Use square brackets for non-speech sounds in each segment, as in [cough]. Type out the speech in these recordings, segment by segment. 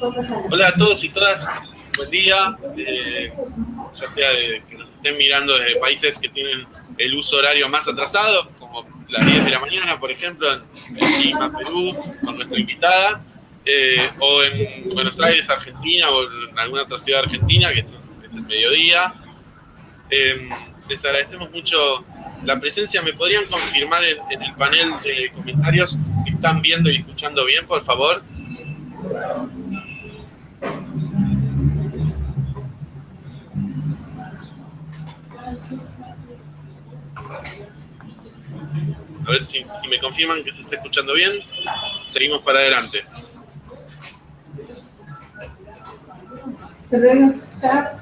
Hola a todos y todas, buen día. Eh, ya sea que nos estén mirando desde países que tienen el uso horario más atrasado, como las 10 de la mañana, por ejemplo, en Lima, Perú, con nuestra invitada, eh, o en Buenos Aires, Argentina, o en alguna otra ciudad argentina, que es, el mediodía. Eh, les agradecemos mucho la presencia. ¿Me podrían confirmar en el panel de comentarios que están viendo y escuchando bien, por favor? A ver si, me confirman que se está escuchando bien. Seguimos para adelante. ¿Se ve escuchar?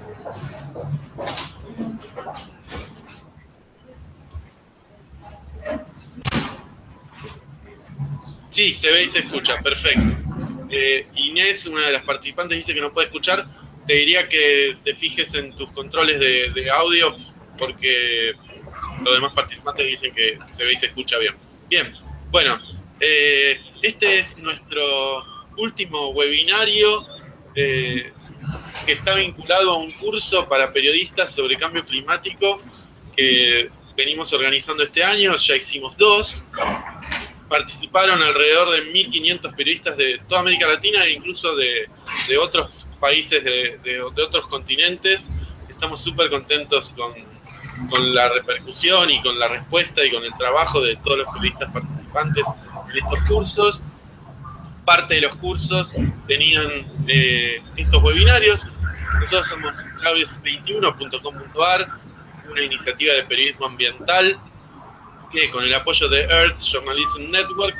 Sí, se ve y se escucha, perfecto. Eh, Inés, una de las participantes, dice que no puede escuchar. Te diría que te fijes en tus controles de audio porque los demás participantes dicen que se ve y se escucha bien. Bien, bueno, eh, este es nuestro último webinario eh, que está vinculado a un curso para periodistas sobre cambio climático que venimos organizando este año, ya hicimos dos. Participaron alrededor de 1.500 periodistas de toda América Latina e incluso de, otros países, de, de otros continentes. Estamos súper contentos con, con la repercusión y con la respuesta y con el trabajo de todos los periodistas participantes en estos cursos. Parte de los cursos tenían eh, estos webinarios. Nosotros somos claves21.com.ar, una iniciativa de periodismo ambiental que con el apoyo de Earth Journalism Network,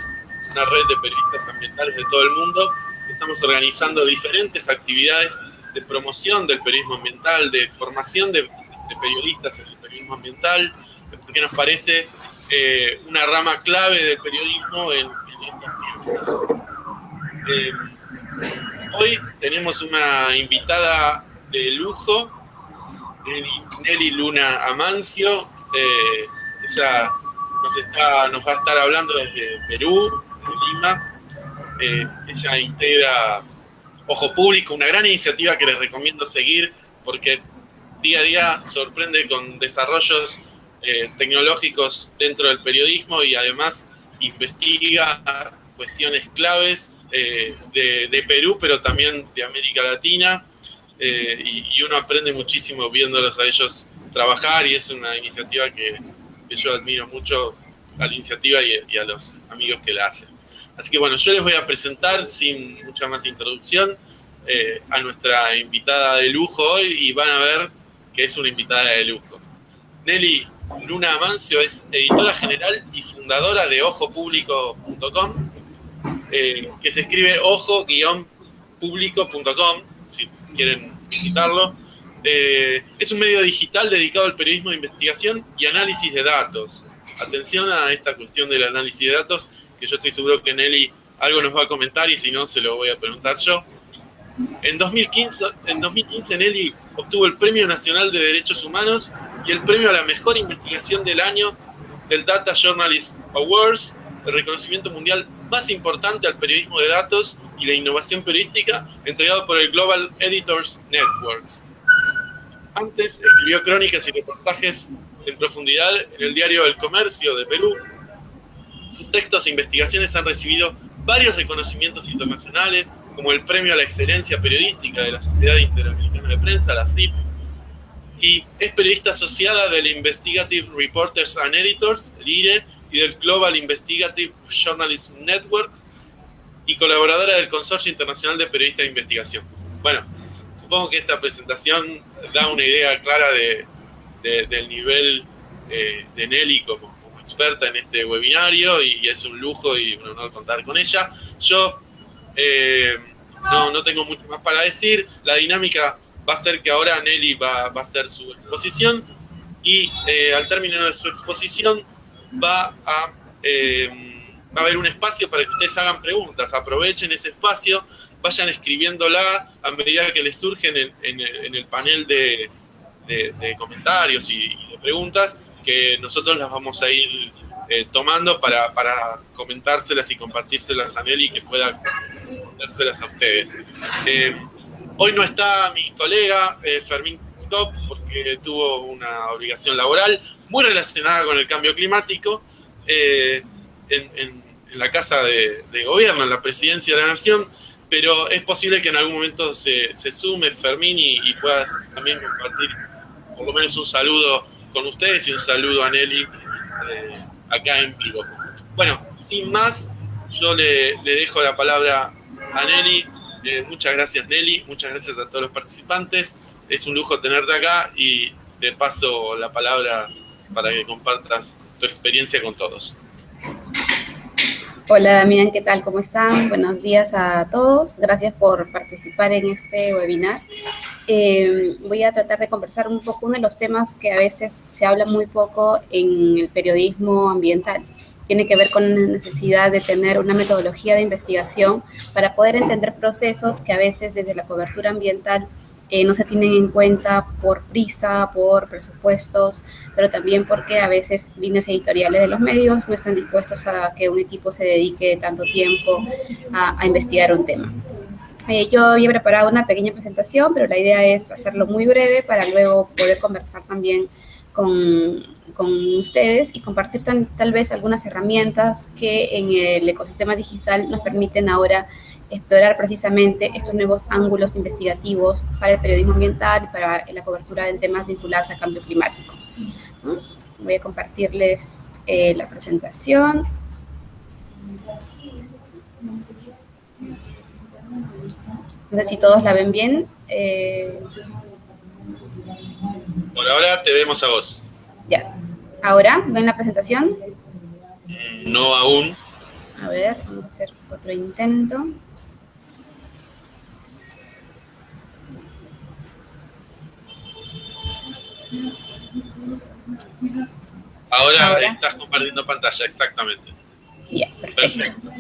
una red de periodistas ambientales de todo el mundo, estamos organizando diferentes actividades de promoción del periodismo ambiental, de formación de, de periodistas en ambiental, porque nos parece eh, una rama clave del periodismo en, estos tiempos. Eh, hoy tenemos una invitada de lujo, Nelly Luna Amancio. Eh, ella nos, está, nos va a estar hablando desde Perú, Lima. ella integra Ojo Público, una gran iniciativa que les recomiendo seguir porque día a día sorprende con desarrollos eh, tecnológicos dentro del periodismo y además investiga cuestiones claves eh, de, Perú, pero también de América Latina. Eh, y, uno aprende muchísimo viéndolos a ellos trabajar y es una iniciativa que, yo admiro mucho a la iniciativa y, a los amigos que la hacen. Así que bueno, yo les voy a presentar sin mucha más introducción a nuestra invitada de lujo hoy y van a ver que es una invitada de lujo. Nelly Luna Amancio es editora general y fundadora de ojopúblico.com, eh, que se escribe ojo-público.com, si quieren visitarlo. Eh, es un medio digital dedicado al periodismo de investigación y análisis de datos. Atención a esta cuestión del análisis de datos, que yo estoy seguro que Nelly algo nos va a comentar y si no, se lo voy a preguntar yo. En 2015, en 2015 Nelly obtuvo el Premio Nacional de Derechos Humanos y el premio a la mejor investigación del año del Data Journalist Awards, el reconocimiento mundial más importante al periodismo de datos y la innovación periodística, entregado por el Global Editors Networks. Antes escribió crónicas y reportajes en profundidad en el diario El Comercio de Perú. Sus textos e investigaciones han recibido varios reconocimientos internacionales, como el Premio a la Excelencia Periodística de la Sociedad Interamericana de Prensa, la CIP, y es periodista asociada del Investigative Reporters and Editors, el IRE, y del Global Investigative Journalism Network, y colaboradora del Consorcio Internacional de Periodistas de Investigación. Bueno, supongo que esta presentación da una idea clara de, del nivel eh, de Nelly como, como, experta en este webinario y es un lujo y un honor contar con ella. Yo eh, no, no tengo mucho más para decir. La dinámica va a ser que ahora Nelly va, a hacer su exposición y eh, al término de su exposición va a, eh, va a haber un espacio para que ustedes hagan preguntas. Aprovechen ese espacio, vayan escribiéndola a medida que les surgen en, el panel de, comentarios y, de preguntas que nosotros las vamos a ir tomando para, para comentárselas y compartírselas a Nelly que pueda respondérselas a ustedes. Eh, hoy no está mi colega eh, Fermín Top porque tuvo una obligación laboral muy relacionada con el cambio climático en, la Casa de, Gobierno, en la Presidencia de la Nación, pero es posible que en algún momento se, sume Fermín y, puedas también compartir por lo menos un saludo con ustedes y un saludo a Nelly eh, acá en vivo. Bueno, sin más, yo le, dejo la palabra a Nelly. Eh, muchas gracias Nelly, muchas gracias a todos los participantes. Es un lujo tenerte acá y te paso la palabra para que compartas tu experiencia con todos. Hola Damián, ¿qué tal? ¿Cómo están? Buenos días a todos. Gracias por participar en este webinar. Eh, voy a tratar de conversar un poco uno de los temas que a veces se habla muy poco en el periodismo ambiental. Tiene que ver con la necesidad de tener una metodología de investigación para poder entender procesos que a veces desde la cobertura ambiental eh, no se tienen en cuenta por prisa, por presupuestos, pero también porque a veces líneas editoriales de los medios no están dispuestos a que un equipo se dedique tanto tiempo a investigar un tema. Eh, yo había preparado una pequeña presentación, pero la idea es hacerlo muy breve para luego poder conversar también con, con ustedes y compartir tal vez algunas herramientas que en el ecosistema digital nos permiten ahora explorar precisamente estos nuevos ángulos investigativos para el periodismo ambiental y para la cobertura de temas vinculados al cambio climático. Voy a compartirles eh, la presentación. No sé si todos la ven bien. Eh... Por ahora te vemos a vos. Ya. ¿Ahora? ¿Ven la presentación? Mm, no aún. A ver, vamos a hacer otro intento. Ahora, estás compartiendo pantalla, exactamente. Ya, perfecto.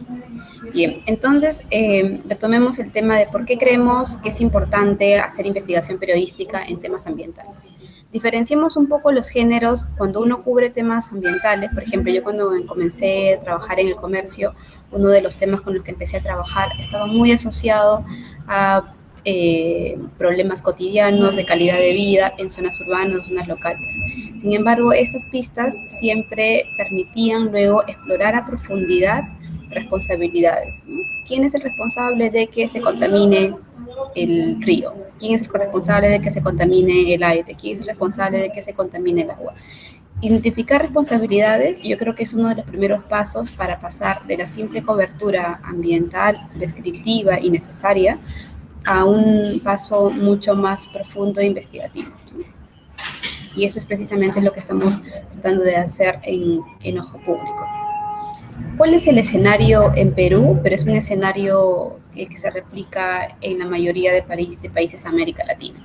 Bien, entonces eh, retomemos el tema de por qué creemos que es importante hacer investigación periodística en temas ambientales. Diferenciemos un poco los géneros cuando uno cubre temas ambientales. Por ejemplo, yo cuando comencé a trabajar en el comercio, uno de los temas con los que empecé a trabajar estaba muy asociado a eh, problemas cotidianos de calidad de vida en zonas urbanas, zonas locales. Sin embargo, esas pistas siempre permitían luego explorar a profundidad responsabilidades. ¿Quién es el responsable de que se contamine el río? ¿Quién es el responsable de que se contamine el aire? ¿Quién es el responsable de que se contamine el agua? Identificar responsabilidades yo creo que es uno de los primeros pasos para pasar de la simple cobertura ambiental, descriptiva y necesaria a un paso mucho más profundo e investigativo. Y eso es precisamente lo que estamos tratando de hacer en, en Ojo Público. ¿Cuál es el escenario en Perú? Pero es un escenario que se replica en la mayoría de, de países de América Latina.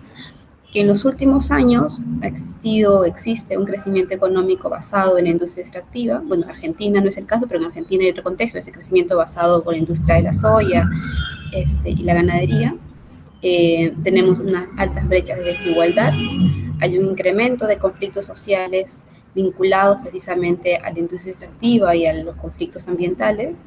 Que en los últimos años ha existido, existe un crecimiento económico basado en la industria extractiva. Bueno, Argentina no es el caso, pero en Argentina hay otro contexto, ese crecimiento basado por la industria de la soya este, y la ganadería. Eh, tenemos unas altas brechas de desigualdad, hay un incremento de conflictos sociales vinculados precisamente a la industria extractiva y a los conflictos ambientales.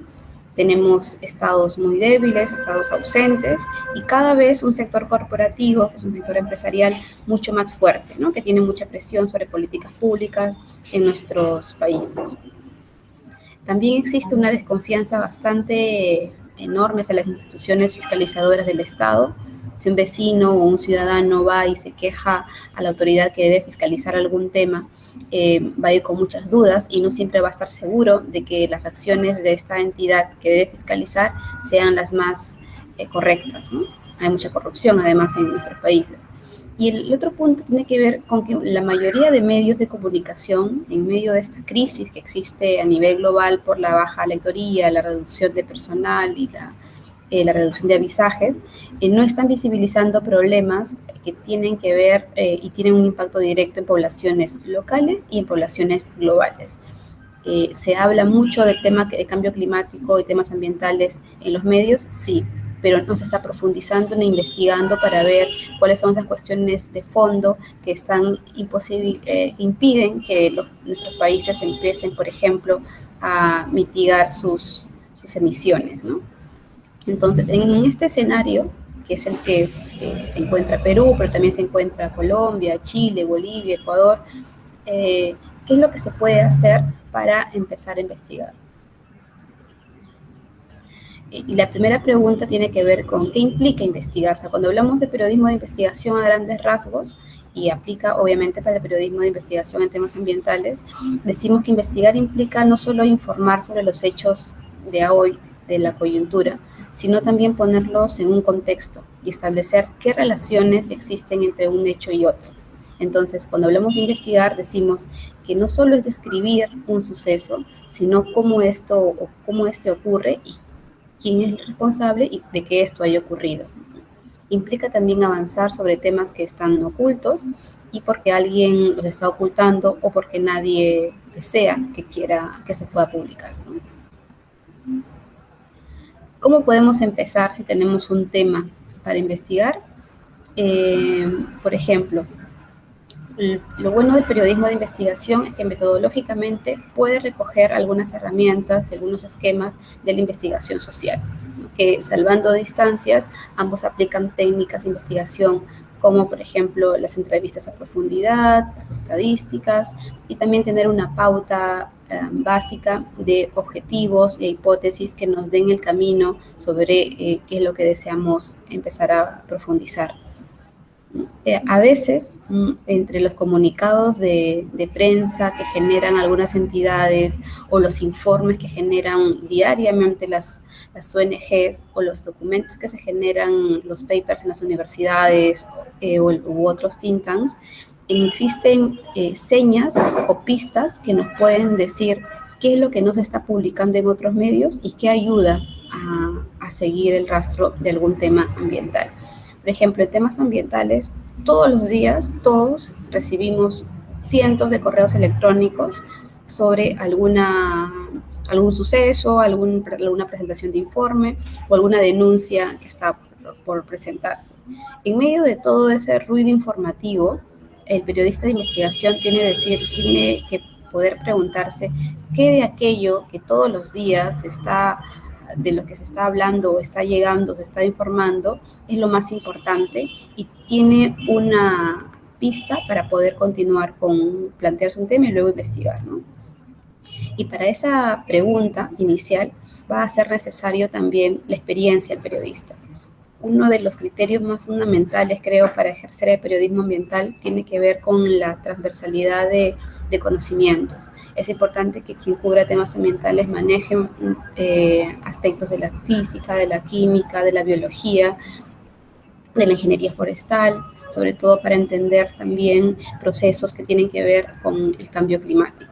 Tenemos estados muy débiles, estados ausentes y cada vez un sector corporativo, es un sector empresarial mucho más fuerte, ¿no? que tiene mucha presión sobre políticas públicas en nuestros países. También existe una desconfianza bastante enorme hacia las instituciones fiscalizadoras del Estado, si un vecino o un ciudadano va y se queja a la autoridad que debe fiscalizar algún tema, eh, va a ir con muchas dudas y no siempre va a estar seguro de que las acciones de esta entidad que debe fiscalizar sean las más eh, correctas. Hay mucha corrupción además en nuestros países. Y el otro punto tiene que ver con que la mayoría de medios de comunicación, en medio de esta crisis que existe a nivel global por la baja lectoría, la reducción de personal y la eh, la reducción de avisajes, eh, no están visibilizando problemas que tienen que ver eh, y tienen un impacto directo en poblaciones locales y en poblaciones globales. se habla mucho del tema de cambio climático y temas ambientales en los medios, sí, pero no se está profundizando ni investigando para ver cuáles son esas cuestiones de fondo que están impiden que nuestros países empiecen, por ejemplo, a mitigar sus, sus emisiones, ¿no? Entonces, en este escenario, que es el que se encuentra Perú, pero también se encuentra Colombia, Chile, Bolivia, Ecuador, eh, ¿qué es lo que se puede hacer para empezar a investigar? Y la primera pregunta tiene que ver con qué implica investigar. O sea, cuando hablamos de periodismo de investigación a grandes rasgos, y aplica obviamente para el periodismo de investigación en temas ambientales, decimos que investigar implica no solo informar sobre los hechos de hoy, de la coyuntura, sino también ponerlos en un contexto y establecer qué relaciones existen entre un hecho y otro. Entonces, cuando hablamos de investigar, decimos que no solo es describir un suceso, sino cómo esto o cómo este ocurre y quién es el responsable y de que esto haya ocurrido. Implica también avanzar sobre temas que están ocultos y porque alguien los está ocultando o porque nadie desea que quiera que se pueda publicar. ¿Cómo podemos empezar si tenemos un tema para investigar? Eh, por ejemplo, lo bueno del periodismo de investigación es que metodológicamente puede recoger algunas herramientas, algunos esquemas de la investigación social, que salvando distancias, ambos aplican técnicas de investigación como por ejemplo las entrevistas a profundidad, las estadísticas y también tener una pauta básica de objetivos e hipótesis que nos den el camino sobre eh, qué es lo que deseamos empezar a profundizar. Eh, a veces, mm, entre los comunicados de, prensa que generan algunas entidades o los informes que generan diariamente las, las ONGs o los documentos que se generan, los papers en las universidades eh, o, u otros think tanks, existen eh, señas o pistas que nos pueden decir qué es lo que no se está publicando en otros medios y qué ayuda a, seguir el rastro de algún tema ambiental. Por ejemplo, en temas ambientales, todos los días, todos recibimos cientos de correos electrónicos sobre alguna, algún suceso, alguna presentación de informe o alguna denuncia que está por presentarse. En medio de todo ese ruido informativo, el periodista de investigación tiene, que poder preguntarse qué de aquello que todos los días está de lo que se está hablando está llegando, se está informando, es lo más importante y tiene una pista para poder continuar con plantearse un tema y luego investigar. Y para esa pregunta inicial va a ser necesario también la experiencia del periodista uno de los criterios más fundamentales, creo, para ejercer el periodismo ambiental tiene que ver con la transversalidad de, conocimientos. Es importante que quien cubra temas ambientales maneje eh, aspectos de la física, de la química, de la biología, de la ingeniería forestal, sobre todo para entender también procesos que tienen que ver con el cambio climático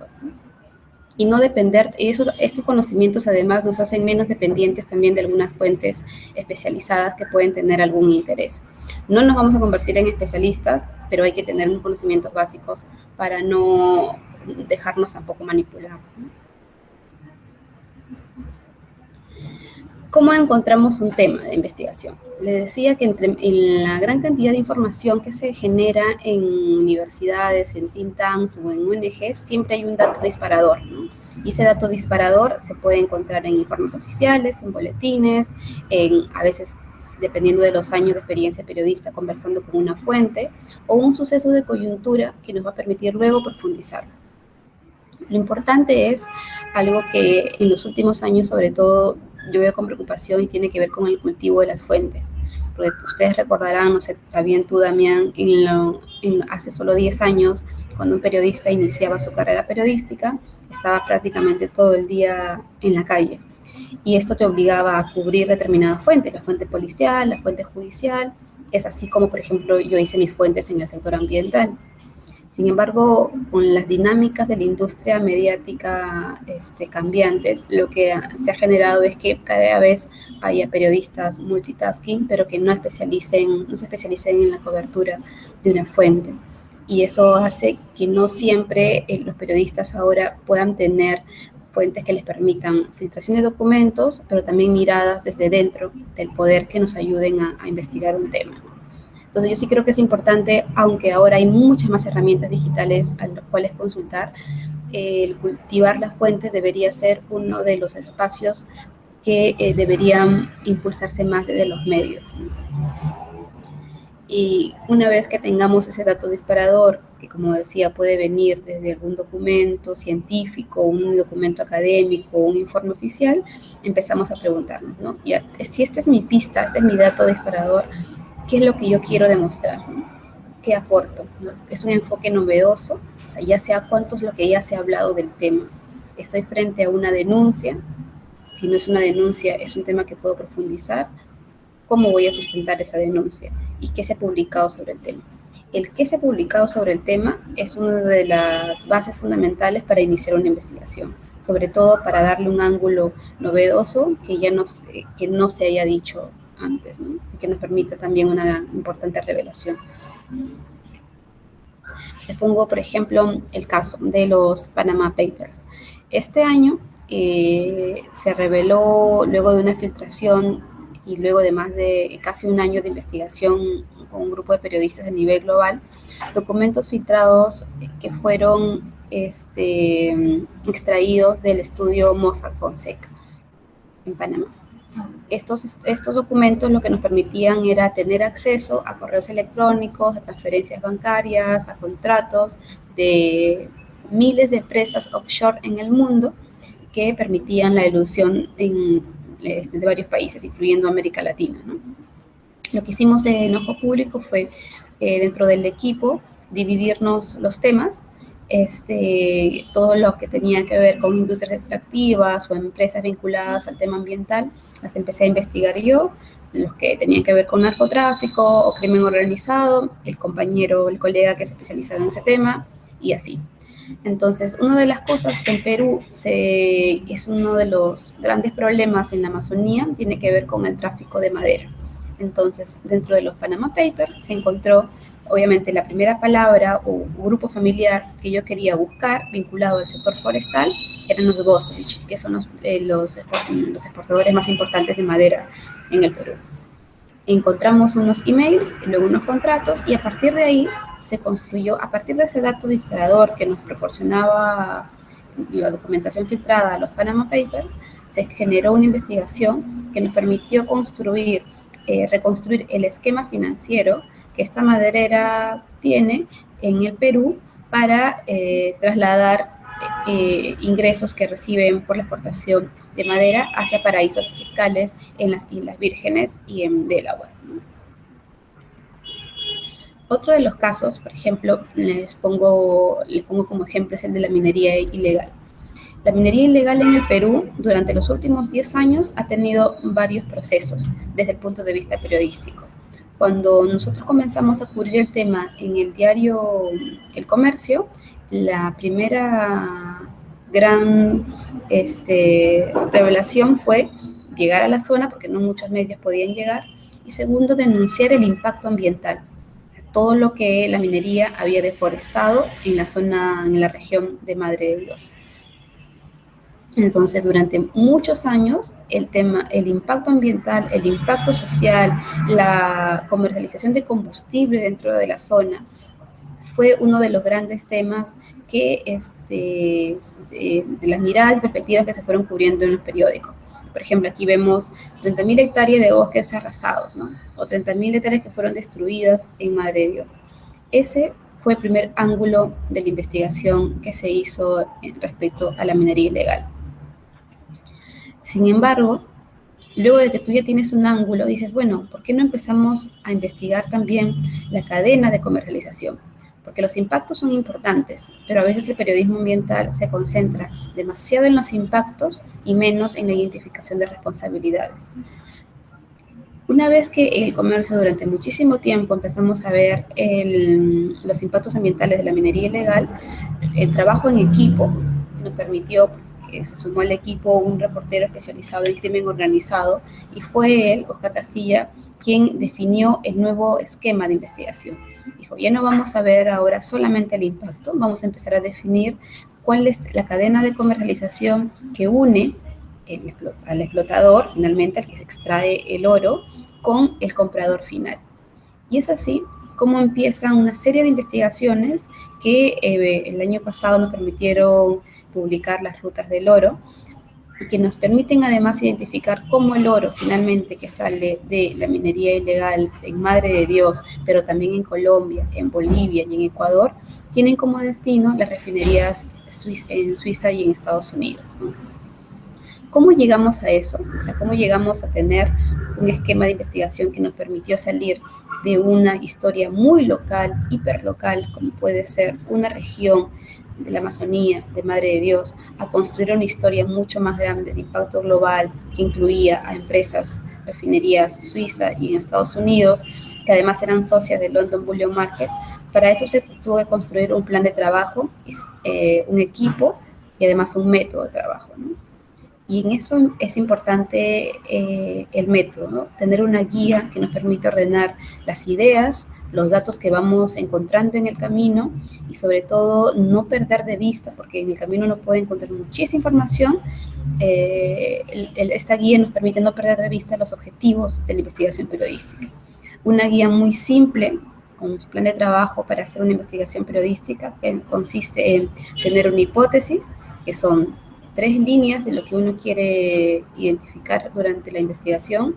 y no depender, eso, estos conocimientos además nos hacen menos dependientes también de algunas fuentes especializadas que pueden tener algún interés. No nos vamos a convertir en especialistas, pero hay que tener unos conocimientos básicos para no dejarnos tampoco manipular. ¿Cómo encontramos un tema de investigación? Les decía que entre, en la gran cantidad de información que se genera en universidades, en think tanks o en ONGs, siempre hay un dato disparador. Y ese dato disparador se puede encontrar en informes oficiales, en boletines, en, a veces dependiendo de los años de experiencia periodista, conversando con una fuente, o un suceso de coyuntura que nos va a permitir luego profundizar. Lo importante es algo que en los últimos años, sobre todo, yo veo con preocupación y tiene que ver con el cultivo de las fuentes. Porque ustedes recordarán, no sé, también tú, Damián, hace solo 10 años, cuando un periodista iniciaba su carrera periodística, estaba prácticamente todo el día en la calle. Y esto te obligaba a cubrir determinadas fuentes, la fuente policial, la fuente judicial. Es así como, por ejemplo, yo hice mis fuentes en el sector ambiental. Sin embargo, con las dinámicas de la industria mediática este, cambiantes, lo que se ha generado es que cada vez haya periodistas multitasking, pero que no, especialicen, no se especialicen en la cobertura de una fuente. Y eso hace que no siempre eh, los periodistas ahora puedan tener fuentes que les permitan filtración de documentos, pero también miradas desde dentro del poder que nos ayuden a, a investigar un tema. Entonces yo sí creo que es importante, aunque ahora hay muchas más herramientas digitales a las cuales consultar, el cultivar las fuentes debería ser uno de los espacios que eh, deberían impulsarse más desde los medios. Y una vez que tengamos ese dato disparador, que como decía puede venir desde algún documento científico, un documento académico, un informe oficial, empezamos a preguntarnos, ¿no? Ya, si esta es mi pista, este es mi dato disparador, ¿qué es lo que yo quiero demostrar? ¿Qué aporto? Es un enfoque novedoso, o sea, ya sea cuánto es lo que ya se ha hablado del tema. Estoy frente a una denuncia, si no es una denuncia, es un tema que puedo profundizar, cómo voy a sustentar esa denuncia y qué se ha publicado sobre el tema. El qué se ha publicado sobre el tema es una de las bases fundamentales para iniciar una investigación, sobre todo para darle un ángulo novedoso que ya no, que no se haya dicho antes, y que nos permita también una importante revelación. Les pongo, por ejemplo, el caso de los Panama Papers. Este año eh, se reveló, luego de una filtración y luego de más de casi un año de investigación con un grupo de periodistas a nivel global, documentos filtrados que fueron este, extraídos del estudio Mossack Fonseca en Panamá. Estos, estos documentos lo que nos permitían era tener acceso a correos electrónicos, a transferencias bancarias, a contratos de miles de empresas offshore en el mundo que permitían la ilusión en este, de varios países, incluyendo América Latina. Lo que hicimos en Ojo Público fue, eh, dentro del equipo, dividirnos los temas, este, todo lo que tenía que ver con industrias extractivas o empresas vinculadas al tema ambiental, las empecé a investigar yo, los que tenían que ver con narcotráfico o crimen organizado, el compañero, el colega que se especializaba en ese tema, y así. Entonces, una de las cosas que en Perú se, es uno de los grandes problemas en la Amazonía tiene que ver con el tráfico de madera. Entonces, dentro de los Panama Papers se encontró, obviamente, la primera palabra o grupo familiar que yo quería buscar vinculado al sector forestal eran los Gosevich, que son los, eh, los, exportadores más importantes de madera en el Perú. Encontramos unos emails, luego unos contratos, y a partir de ahí se construyó, a partir de ese dato disparador que nos proporcionaba la documentación filtrada a los Panama Papers, se generó una investigación que nos permitió construir, eh, reconstruir el esquema financiero que esta maderera tiene en el Perú para eh, trasladar eh, ingresos que reciben por la exportación de madera hacia paraísos fiscales en las Islas Vírgenes y en Delaware. Otro de los casos, por ejemplo, les pongo, les pongo como ejemplo es el de la minería ilegal. La minería ilegal en el Perú durante los últimos 10 años ha tenido varios procesos desde el punto de vista periodístico. Cuando nosotros comenzamos a cubrir el tema en el diario El Comercio, la primera gran este, revelación fue llegar a la zona, porque no muchos medios podían llegar, y segundo, denunciar el impacto ambiental todo lo que la minería había deforestado en la zona, en la región de Madre de Dios. Entonces, durante muchos años, el tema, el impacto ambiental, el impacto social, la comercialización de combustible dentro de la zona, fue uno de los grandes temas que, este, de, de las miradas y perspectivas que se fueron cubriendo en los periódicos. Por ejemplo, aquí vemos 30.000 hectáreas de bosques arrasados, ¿no? O 30.000 hectáreas que fueron destruidas en Madre de Dios. Ese fue el primer ángulo de la investigación que se hizo respecto a la minería ilegal. Sin embargo, luego de que tú ya tienes un ángulo, dices, bueno, ¿por qué no empezamos a investigar también la cadena de comercialización? porque los impactos son importantes, pero a veces el periodismo ambiental se concentra demasiado en los impactos y menos en la identificación de responsabilidades. Una vez que el comercio durante muchísimo tiempo empezamos a ver los impactos ambientales de la minería ilegal, el trabajo en equipo nos permitió, que se sumó al equipo un reportero especializado en crimen organizado y fue él, Oscar Castilla, quien definió el nuevo esquema de investigación Dijo, ya no vamos a ver ahora solamente el impacto, vamos a empezar a definir cuál es la cadena de comercialización que une al explotador, finalmente al que extrae el oro, con el comprador final. Y es así como empiezan una serie de investigaciones que eh, el año pasado nos permitieron publicar las rutas del oro, y que nos permiten además identificar cómo el oro finalmente que sale de la minería ilegal en Madre de Dios, pero también en Colombia, en Bolivia y en Ecuador, tienen como destino las refinerías en Suiza y en Estados Unidos. ¿Cómo llegamos a eso? O sea, ¿cómo llegamos a tener un esquema de investigación que nos permitió salir de una historia muy local, hiperlocal, como puede ser una región de la Amazonía, de Madre de Dios, a construir una historia mucho más grande de impacto global que incluía a empresas, refinerías suiza y en Estados Unidos, que además eran socias de London Bullion Market. Para eso se tuvo que construir un plan de trabajo, eh, un equipo y además un método de trabajo. Y en eso es importante eh, el método, tener una guía que nos permite ordenar las ideas, los datos que vamos encontrando en el camino y sobre todo no perder de vista, porque en el camino uno puede encontrar muchísima información. Eh, esta guía nos permite no perder de vista los objetivos de la investigación periodística. Una guía muy simple, con un plan de trabajo para hacer una investigación periodística que consiste en tener una hipótesis, que son tres líneas de lo que uno quiere identificar durante la investigación,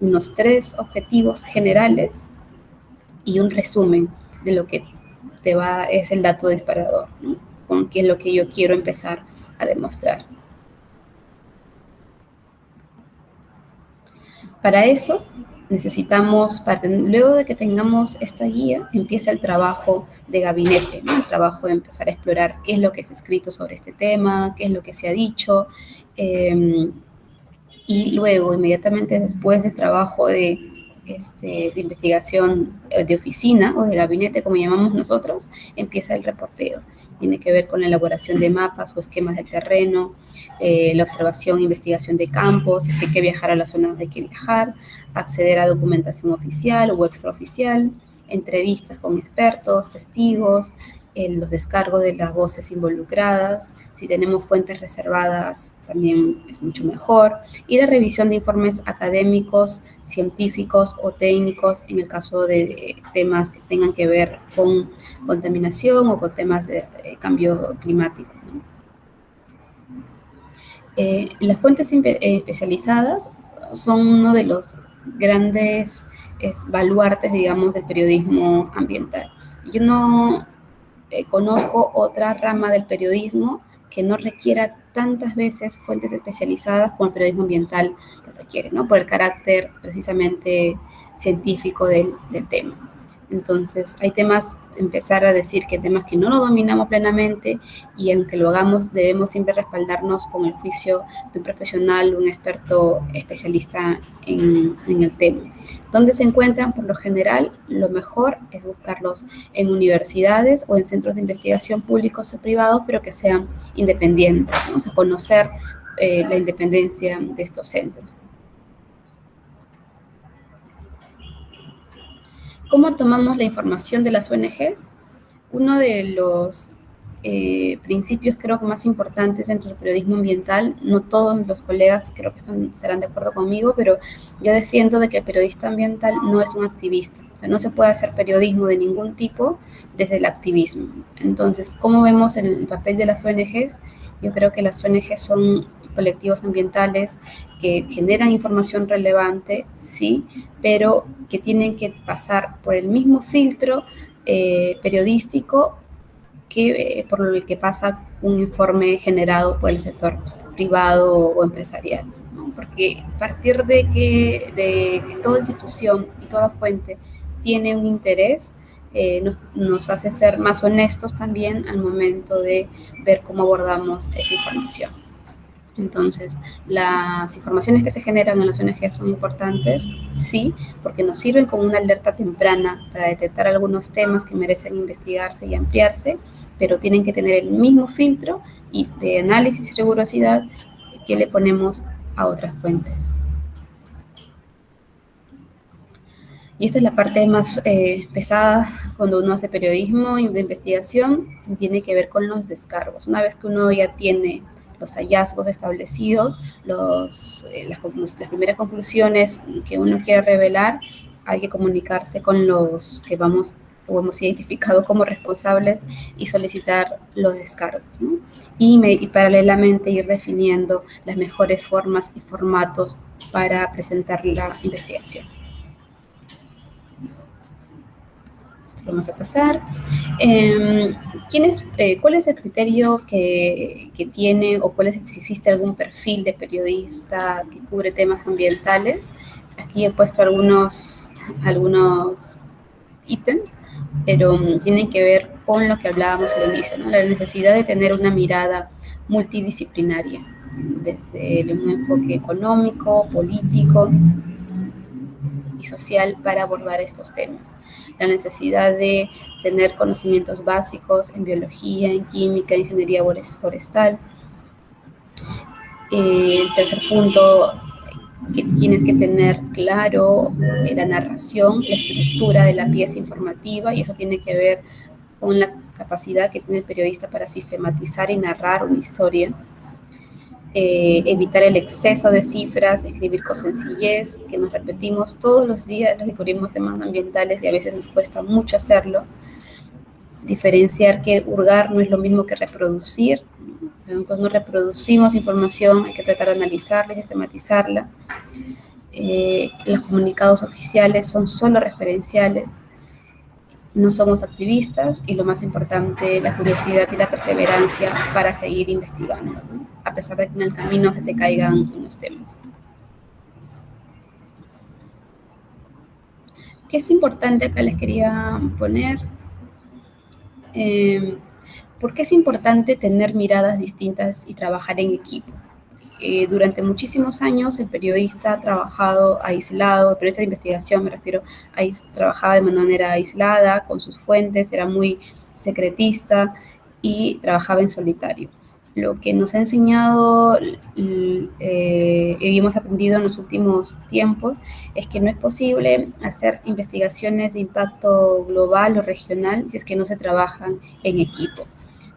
unos tres objetivos generales y un resumen de lo que te va, es el dato disparador, con qué es lo que yo quiero empezar a demostrar. Para eso necesitamos, luego de que tengamos esta guía, empieza el trabajo de gabinete, el trabajo de empezar a explorar qué es lo que se ha escrito sobre este tema, qué es lo que se ha dicho, em, y luego, inmediatamente después del trabajo de este, de investigación eh, de oficina o de gabinete, como llamamos nosotros, empieza el reporteo. Tiene que ver con la elaboración de mapas o esquemas del terreno, eh, la observación e investigación de campos, si hay que viajar a la zona donde hay que viajar, acceder a documentación oficial o extraoficial, entrevistas con expertos, testigos, los descargos de las voces involucradas, si tenemos fuentes reservadas también es mucho mejor, y la revisión de informes académicos, científicos o técnicos en el caso de temas que tengan que ver con contaminación o con temas de, cambio climático. Eh, las fuentes eh, especializadas son uno de los grandes baluartes, digamos, del periodismo ambiental. Yo no eh, conozco otra rama del periodismo que no requiera tantas veces fuentes especializadas como el periodismo ambiental lo requiere, ¿no? Por el carácter precisamente científico del, del tema. Entonces, hay temas, empezar a decir que temas que no lo dominamos plenamente y aunque lo hagamos, debemos siempre respaldarnos con el juicio de un profesional, un experto especialista en, el tema. ¿Dónde se encuentran? Por lo general, lo mejor es buscarlos en universidades o en centros de investigación públicos o privados, pero que sean independientes. Vamos a conocer eh, la independencia de estos centros. ¿Cómo tomamos la información de las ONGs? Uno de los eh, principios creo que más importantes dentro del periodismo ambiental, no todos los colegas creo que están, serán de acuerdo conmigo, pero yo defiendo de que el periodista ambiental no es un activista. no se puede hacer periodismo de ningún tipo desde el activismo. Entonces, ¿cómo vemos el papel de las ONGs? Yo creo que las ONGs son colectivos ambientales que generan información relevante, sí, pero que tienen que pasar por el mismo filtro eh, periodístico que eh, por el que pasa un informe generado por el sector privado o empresarial. Porque partir de que, de que toda institución y toda fuente tiene un interés, eh, nos, hace ser más honestos también al momento de ver cómo abordamos esa información. Entonces, las informaciones que se generan en las ONG son importantes, sí, porque nos sirven como una alerta temprana para detectar algunos temas que merecen investigarse y ampliarse, pero tienen que tener el mismo filtro y de análisis y rigurosidad que le ponemos a otras fuentes. Y esta es la parte más eh, pesada cuando uno hace periodismo de investigación, tiene que ver con los descargos. Una vez que uno ya tiene los hallazgos establecidos, los, eh, las, primeras conclusiones que uno quiere revelar, hay que comunicarse con los que vamos hemos identificado como responsables y solicitar los descargos. Y, paralelamente ir definiendo las mejores formas y formatos para presentar la investigación. Vamos a pasar. Em, eh, ¿Cuál es el criterio que, que, tiene o cuál es, si existe algún perfil de periodista que cubre temas ambientales? Aquí he puesto algunos, algunos ítems, pero um, tienen que ver con lo que hablábamos al inicio, ¿no? la necesidad de tener una mirada multidisciplinaria, desde un enfoque económico, político y social para abordar estos temas. La necesidad de tener conocimientos básicos en biología, en química, en ingeniería forestal. Eh, el tercer punto, que tienes que tener claro la narración, la estructura de la pieza informativa y eso tiene que ver con la capacidad que tiene el periodista para sistematizar y narrar una historia. Eh, evitar el exceso de cifras, escribir con sencillez, que nos repetimos todos los días, los que cubrimos temas ambientales y a veces nos cuesta mucho hacerlo. Diferenciar que hurgar no es lo mismo que reproducir, nosotros no reproducimos información, hay que tratar de analizarla y sistematizarla. Eh, los comunicados oficiales son solo referenciales, no somos activistas y lo más importante, la curiosidad y la perseverancia para seguir investigando, a pesar de que en el camino se te caigan unos temas. ¿Qué es importante acá les quería poner? Eh, ¿Por qué es importante tener miradas distintas y trabajar en equipo? Eh, durante muchísimos años el periodista ha trabajado aislado, el periodista de investigación me refiero, trabajaba de manera aislada con sus fuentes, era muy secretista y trabajaba en solitario. Lo que nos ha enseñado eh, y hemos aprendido en los últimos tiempos es que no es posible hacer investigaciones de impacto global o regional si es que no se trabajan en equipo.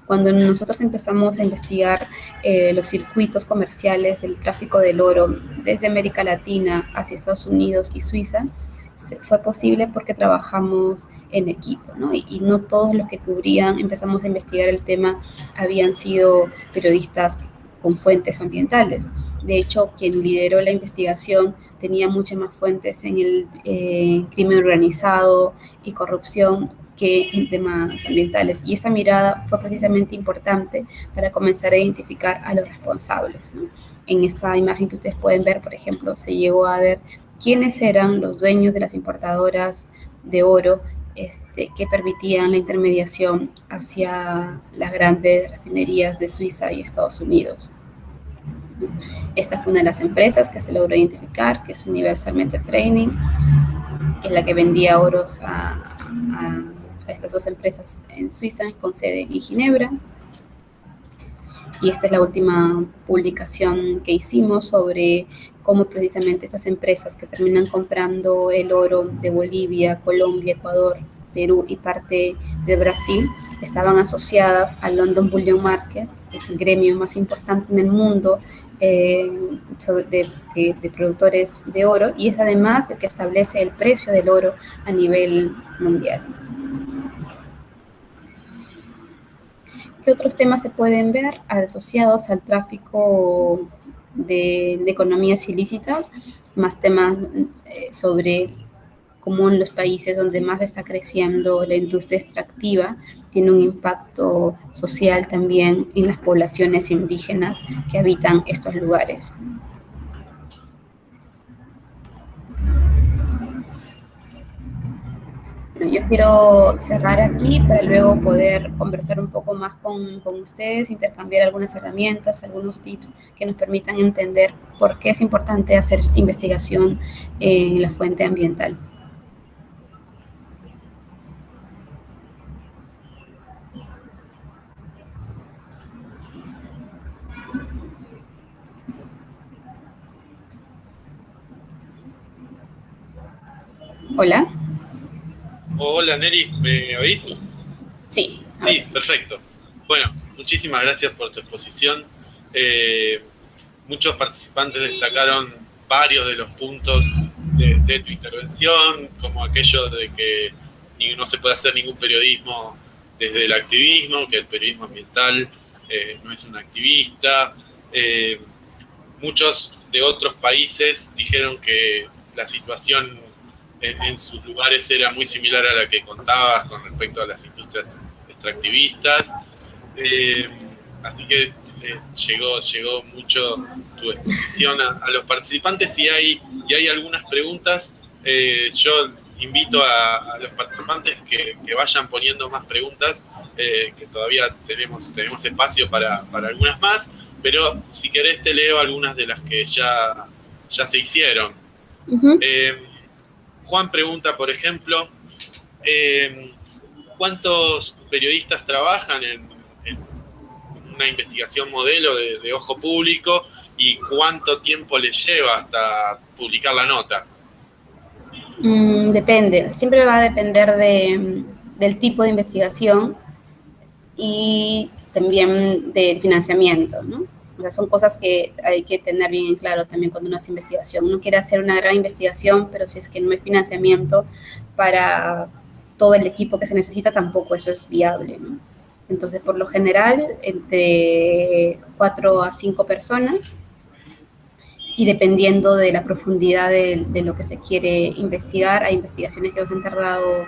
Cuando nosotros empezamos a investigar eh, los circuitos comerciales del tráfico del oro desde América Latina hacia Estados Unidos y Suiza, fue posible porque trabajamos en equipo, ¿no? Y, no todos los que cubrían, empezamos a investigar el tema, habían sido periodistas con fuentes ambientales. De hecho, quien lideró la investigación tenía muchas más fuentes en el eh, crimen organizado y corrupción que en temas ambientales. Y esa mirada fue precisamente importante para comenzar a identificar a los responsables. En esta imagen que ustedes pueden ver, por ejemplo, se llegó a ver quiénes eran los dueños de las importadoras de oro este, que permitían la intermediación hacia las grandes refinerías de Suiza y Estados Unidos. Esta fue una de las empresas que se logró identificar, que es Universalmente Training, que es la que vendía oros a, a, estas dos empresas en Suiza con sede en Ginebra. Y esta es la última publicación que hicimos sobre cómo precisamente estas empresas que terminan comprando el oro de Bolivia, Colombia, Ecuador, Perú y parte de Brasil estaban asociadas al London Bullion Market, que es el gremio más importante en el mundo eh, de, productores de oro y es además el que establece el precio del oro a nivel mundial. ¿Qué otros temas se pueden ver asociados al tráfico de, de economías ilícitas? Más temas eh, sobre cómo en los países donde más está creciendo la industria extractiva tiene un impacto social también en las poblaciones indígenas que habitan estos lugares. yo quiero cerrar aquí para luego poder conversar un poco más con, con, ustedes, intercambiar algunas herramientas, algunos tips que nos permitan entender por qué es importante hacer investigación en la fuente ambiental. Hola. Hola, Neri, ¿me oís? Sí. Sí, perfecto. Bueno, muchísimas gracias por tu exposición. Eh, muchos participantes destacaron varios de los puntos de, tu intervención, como aquello de que no se puede hacer ningún periodismo desde el activismo, que el periodismo ambiental eh, no es un activista. Eh, muchos de otros países dijeron que la situación en, sus lugares era muy similar a la que contabas con respecto a las industrias extractivistas. Eh, así que llegó, llegó mucho tu exposición a, los participantes y hay, y hay algunas preguntas. yo invito a, los participantes que, vayan poniendo más preguntas, eh, que todavía tenemos, tenemos espacio para, algunas más, pero si querés te leo algunas de las que ya, ya se hicieron. Eh, Juan pregunta, por ejemplo, eh, ¿cuántos periodistas trabajan en, una investigación modelo de, de ojo público y cuánto tiempo les lleva hasta publicar la nota? Mm, depende, siempre va a depender del tipo de investigación y también del financiamiento, ¿no? O sea, son cosas que hay que tener bien en claro también cuando uno hace investigación. Uno quiere hacer una gran investigación, pero si es que no hay financiamiento para todo el equipo que se necesita, tampoco eso es viable, ¿no? Entonces, por lo general, entre cuatro a cinco personas y dependiendo de la profundidad de, lo que se quiere investigar, hay investigaciones que nos han tardado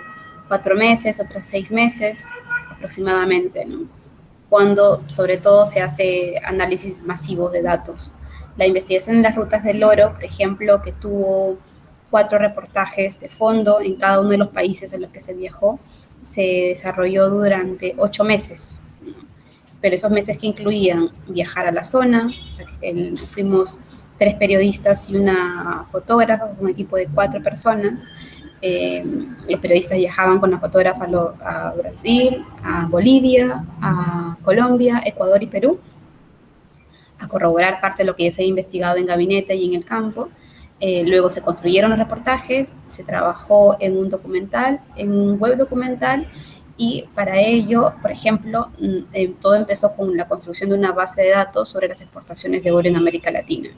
cuatro meses, otras seis meses aproximadamente, ¿no? Cuando sobre todo se hace análisis masivos de datos. La investigación en las rutas del oro, por ejemplo, que tuvo cuatro reportajes de fondo en cada uno de los países en los que se viajó, se desarrolló durante ocho meses. Pero esos meses que incluían viajar a la zona, o sea, fuimos tres periodistas y una fotógrafa, un equipo de cuatro personas. Eh, los periodistas viajaban con la fotógrafa a Brasil, a Bolivia, a Colombia, Ecuador y Perú, a corroborar parte de lo que ya se había investigado en gabinete y en el campo. Eh, luego se construyeron los reportajes, se trabajó en un documental, en un web documental, y para ello, por ejemplo, mm, eh, todo empezó con la construcción de una base de datos sobre las exportaciones de oro en América Latina.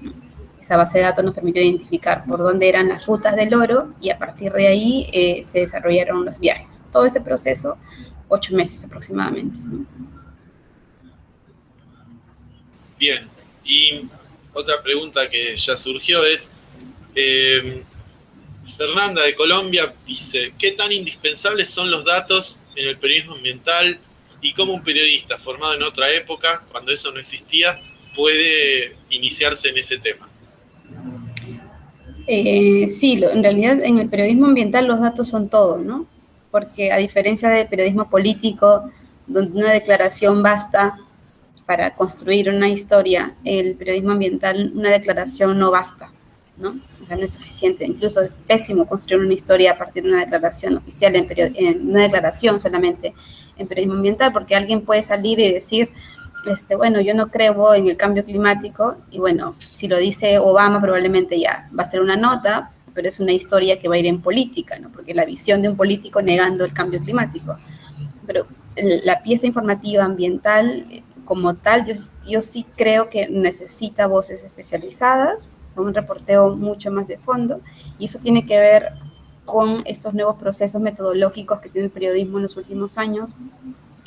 Esa base de datos nos permitió identificar por dónde eran las rutas del oro y a partir de ahí eh, se desarrollaron los viajes. Todo ese proceso, ocho meses aproximadamente. Bien, y otra pregunta que ya surgió es, eh, Fernanda de Colombia dice, ¿qué tan indispensables son los datos en el periodismo ambiental y cómo un periodista formado en otra época, cuando eso no existía, puede iniciarse en ese tema? Eh, sí, en realidad en el periodismo ambiental los datos son todo, ¿no? Porque a diferencia del periodismo político, donde una declaración basta para construir una historia, el periodismo ambiental, una declaración no basta, ¿no? O sea, no es suficiente. Incluso es pésimo construir una historia a partir de una declaración oficial, en, en una declaración solamente en periodismo ambiental, porque alguien puede salir y decir, este, bueno, yo no creo en el cambio climático y bueno, si lo dice Obama probablemente ya va a ser una nota, pero es una historia que va a ir en política, ¿no? Porque la visión de un político negando el cambio climático. Pero la pieza informativa ambiental como tal, yo, yo sí creo que necesita voces especializadas, un reporteo mucho más de fondo, y eso tiene que ver con estos nuevos procesos metodológicos que tiene el periodismo en los últimos años,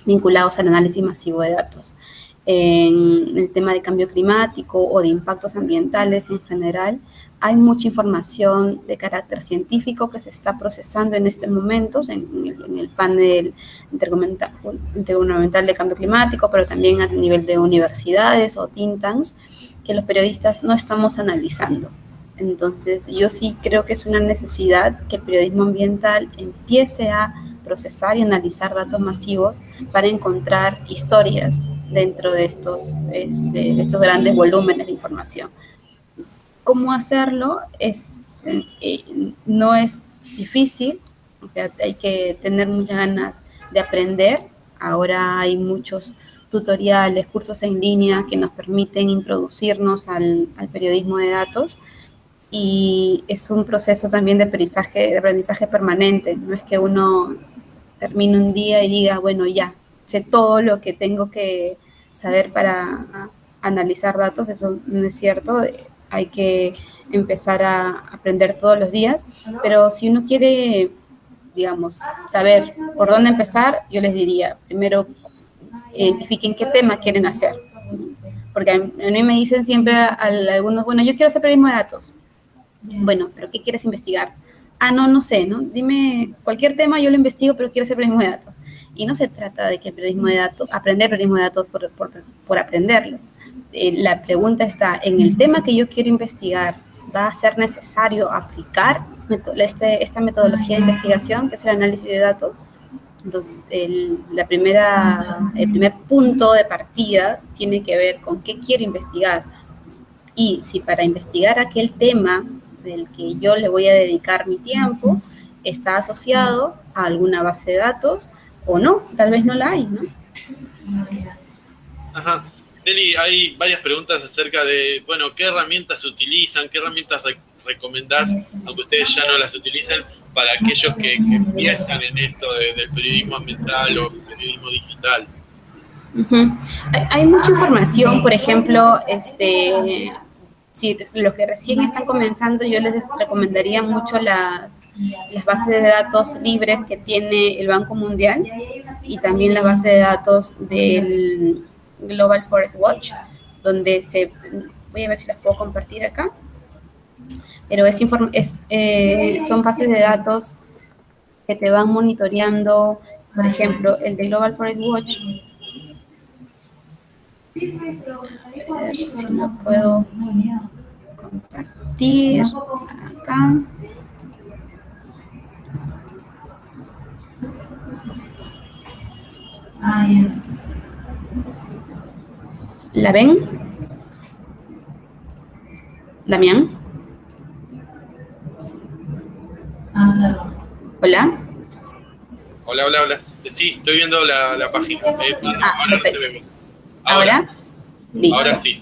vinculados al análisis masivo de datos en el tema de cambio climático o de impactos ambientales en general, hay mucha información de carácter científico que se está procesando en este momento en, el, panel intergubernamental, de cambio climático, pero también a nivel de universidades o think tanks, que los periodistas no estamos analizando. Entonces, yo sí creo que es una necesidad que el periodismo ambiental empiece a procesar y analizar datos masivos para encontrar historias dentro de estos, este, estos grandes volúmenes de información. ¿Cómo hacerlo? Es, eh, no es difícil, o sea, hay que tener muchas ganas de aprender. Ahora hay muchos tutoriales, cursos en línea que nos permiten introducirnos al, al periodismo de datos y es un proceso también de aprendizaje, de aprendizaje permanente. No es que uno termine un día y diga, bueno, ya, sé todo lo que tengo que saber para analizar datos, eso no es cierto, hay que empezar a aprender todos los días, pero si uno quiere digamos, saber por dónde empezar, yo les diría, primero, identifiquen qué tema quieren hacer. Porque a mí me dicen siempre a algunos, bueno, yo quiero hacer periodismo de datos. Bueno, pero ¿qué quieres investigar? Ah, no, no sé, ¿no? Dime cualquier tema, yo lo investigo, pero quiero hacer periodismo de datos. Y no se trata de que el periodismo de datos, aprender periodismo de datos por, por, por aprenderlo. Eh, la pregunta está, en el tema que yo quiero investigar, ¿va a ser necesario aplicar este, esta metodología de investigación, que es el análisis de datos? Entonces, el, la primera, el primer punto de partida tiene que ver con qué quiero investigar. Y si para investigar aquel tema del que yo le voy a dedicar mi tiempo está asociado a alguna base de datos o no, tal vez no la hay, ¿no? Ajá. Nelly, hay varias preguntas acerca de, bueno, ¿qué herramientas se utilizan? ¿Qué herramientas recomendás, aunque ustedes ya no las utilicen, para aquellos que, empiezan en esto del periodismo ambiental o periodismo digital? hay, mucha información, por ejemplo, este, si los que recién están comenzando, yo les recomendaría mucho las, las bases de datos libres que tiene el Banco Mundial y también la base de datos del Global Forest Watch, donde se, voy a ver si las puedo compartir acá, pero es, es eh, son bases de datos que te van monitoreando, por ejemplo, el de Global Forest Watch. Si lo puedo compartir acá. ¿La ven? Damián. Hola. Hola, hola, hola. Sí, estoy viendo la, página. Eh, ah, ahora no se ve ¿Ahora? Ahora sí.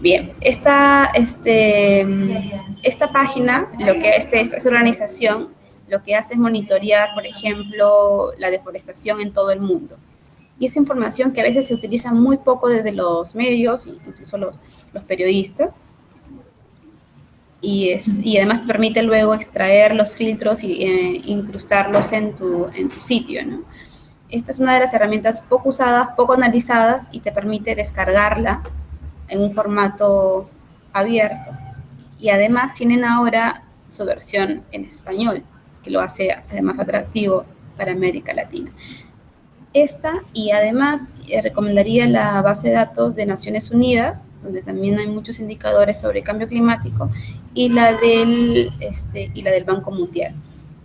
Bien, esta, este, esta página, lo que este, esta organización, lo que hace es monitorear, por ejemplo, la deforestación en todo el mundo. Y esa información que a veces se utiliza muy poco desde los medios, incluso los, los periodistas, y, es, y además te permite luego extraer los filtros y eh, incrustarlos en tu, en tu sitio, ¿no? Esta es una de las herramientas poco usadas, poco analizadas y te permite descargarla en un formato abierto. Y además tienen ahora su versión en español, que lo hace además atractivo para América Latina. Esta y además eh, recomendaría la base de datos de Naciones Unidas, donde también hay muchos indicadores sobre cambio climático, y la del, este, y la del Banco Mundial.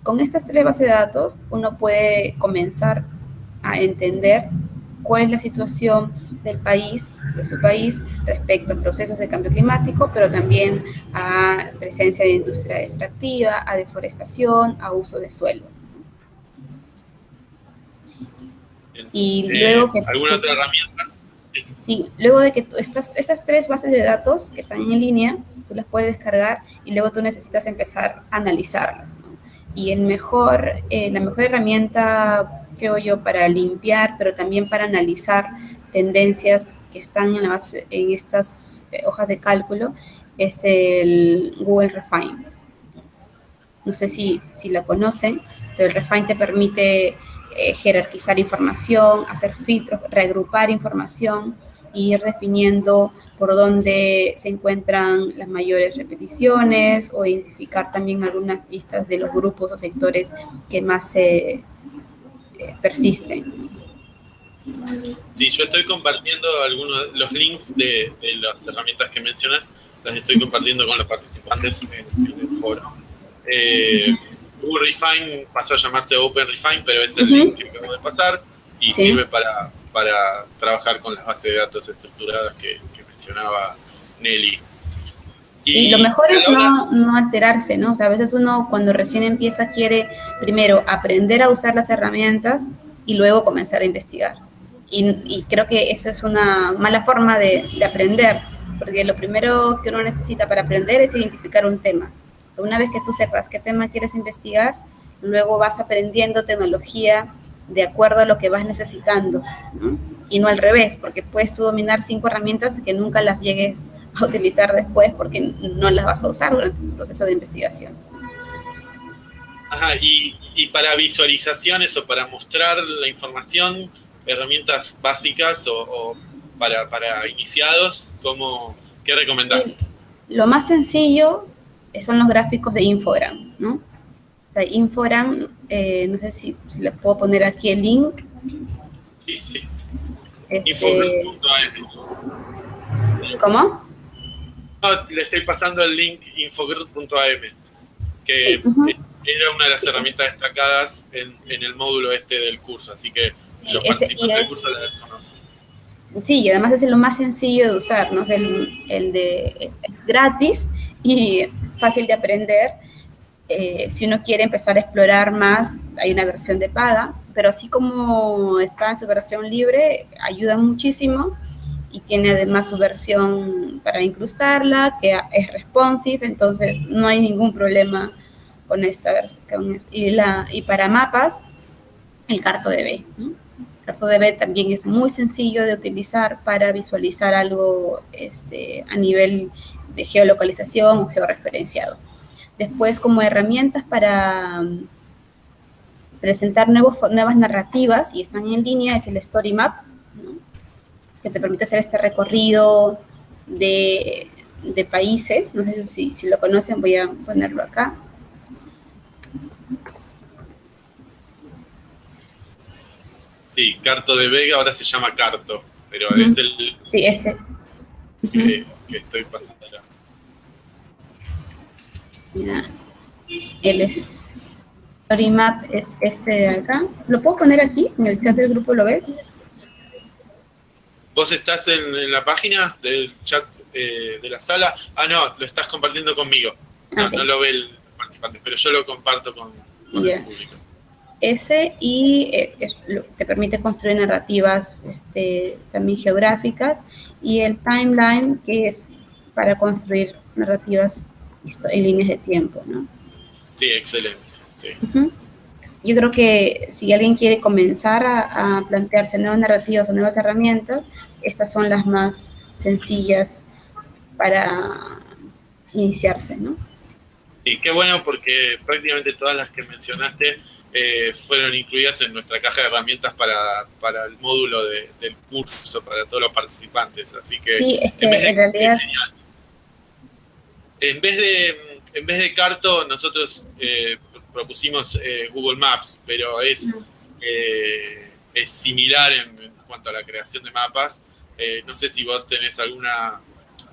Con estas tres bases de datos uno puede comenzar a entender cuál es la situación del país, de su país, respecto a procesos de cambio climático, pero también a presencia de industria extractiva, a deforestación, a uso de suelo. Y luego que... ¿Alguna otra herramienta? Sí. luego de que estas, estas tres bases de datos que están en línea, tú las puedes descargar y luego tú necesitas empezar a analizarlas. Y el mejor, eh, la mejor herramienta, creo yo, para limpiar, pero también para analizar tendencias que están en, la base, en estas eh, hojas de cálculo, es el Google Refine. No sé si, si la conocen, pero el Refine te permite eh, jerarquizar información, hacer filtros, reagrupar información ir definiendo por dónde se encuentran las mayores repeticiones o identificar también algunas pistas de los grupos o sectores que más se eh, persisten. Sí, yo estoy compartiendo algunos los links de, las herramientas que mencionas, las estoy compartiendo con los participantes en, el foro. Eh, Google Refine pasó a llamarse Open Refine, pero es el link que acabo de pasar y sirve para para trabajar con las bases de datos estructuradas que, mencionaba Nelly. Y lo mejor es no, no, alterarse, ¿no? O sea, a veces uno cuando recién empieza quiere primero aprender a usar las herramientas y luego comenzar a investigar. Y, creo que eso es una mala forma de, de, aprender, porque lo primero que uno necesita para aprender es identificar un tema. Una vez que tú sepas qué tema quieres investigar, luego vas aprendiendo tecnología, de acuerdo a lo que vas necesitando, y no al revés, porque puedes tú dominar cinco herramientas que nunca las llegues a utilizar después porque no las vas a usar durante tu proceso de investigación. Ajá, y, y para visualizaciones o para mostrar la información, herramientas básicas o, para, para, iniciados, ¿cómo, ¿qué recomendás? Lo más sencillo son los gráficos de Infogram, ¿no? O sea, Infogram, eh, no sé si, si, le puedo poner aquí el link. Sí, sí. Este... ¿Cómo? Le estoy pasando el link infogroup.am, que era una de las herramientas destacadas en, en, el módulo este del curso, así que sí, los participantes del curso la conocen. Sí, y además es lo más sencillo de usar, ¿no? Es el, el de, es gratis y fácil de aprender. Eh, si uno quiere empezar a explorar más, hay una versión de paga, pero así como está en su versión libre, ayuda muchísimo y tiene además su versión para incrustarla, que es responsive, entonces no hay ningún problema con esta versión. Y, para mapas, el CartoDB. CartoDB también es muy sencillo de utilizar para visualizar algo este, a nivel de geolocalización o georreferenciado. Después, como herramientas para um, presentar nuevos, nuevas narrativas, y están en línea, es el Story Map. Que te permite hacer este recorrido de, de países. No sé si, si lo conocen, voy a ponerlo acá. Sí, Carto de Vega ahora se llama Carto, pero uh -huh. es el sí, ese. que, estoy pasando acá. Mira, el story map es este de acá. ¿Lo puedo poner aquí? En el chat del grupo, ¿lo ves? ¿Vos estás en, en la página del chat eh, de la sala? Ah, no, lo estás compartiendo conmigo. No, okay. no lo ve el participante, pero yo lo comparto con, con yeah. el público ese y eh, te permite construir narrativas este, también geográficas y el timeline que es para construir narrativas en líneas de tiempo, ¿no? Sí, excelente. Sí. Uh -huh. Yo creo que si alguien quiere comenzar a, a, plantearse nuevas narrativas o nuevas herramientas, estas son las más sencillas para iniciarse, ¿no? Sí, qué bueno porque prácticamente todas las que mencionaste eh, fueron incluidas en nuestra caja de herramientas para, para el módulo de, del curso, para todos los participantes. Así que, sí, es que en, vez de, en realidad... En vez de, en vez de Carto, nosotros eh, propusimos eh, Google Maps, pero es, eh, es similar en, en, cuanto a la creación de mapas. Eh, no sé si vos tenés alguna,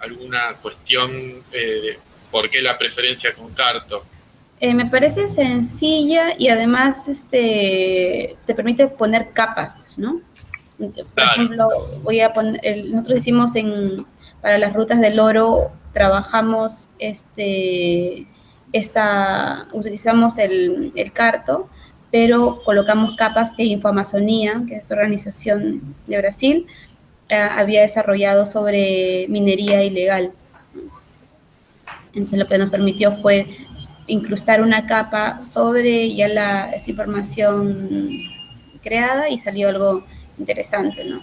alguna cuestión de por qué la preferencia con Carto. Me parece sencilla y además este, te permite poner capas, ¿no? Por claro. ejemplo, voy a poner, el, nosotros hicimos en, para las rutas del oro, trabajamos este, esa, utilizamos el, el carto, pero colocamos capas que Infoamazonía, que es organización de Brasil, eh, había desarrollado sobre minería ilegal. Entonces lo que nos permitió fue incrustar una capa sobre ya la, esa información creada y salió algo interesante, ¿no?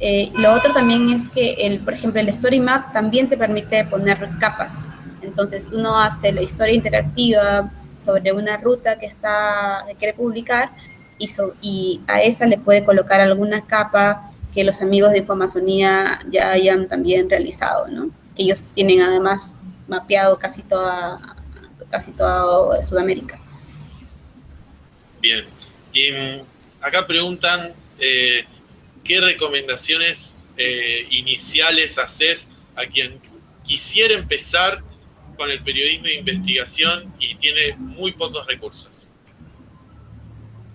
Eh, lo otro también es que, el, por ejemplo, el Story Map también te permite poner capas. Entonces uno hace la historia interactiva sobre una ruta que, está, que quiere publicar y, a esa le puede colocar alguna capa que los amigos de Infomazonía ya hayan también realizado, ¿no? Que ellos tienen además mapeado casi toda casi Sudamérica. Bien. Y mm, acá preguntan eh, qué recomendaciones eh, iniciales haces a quien quisiera empezar con el periodismo de investigación y tiene muy pocos recursos.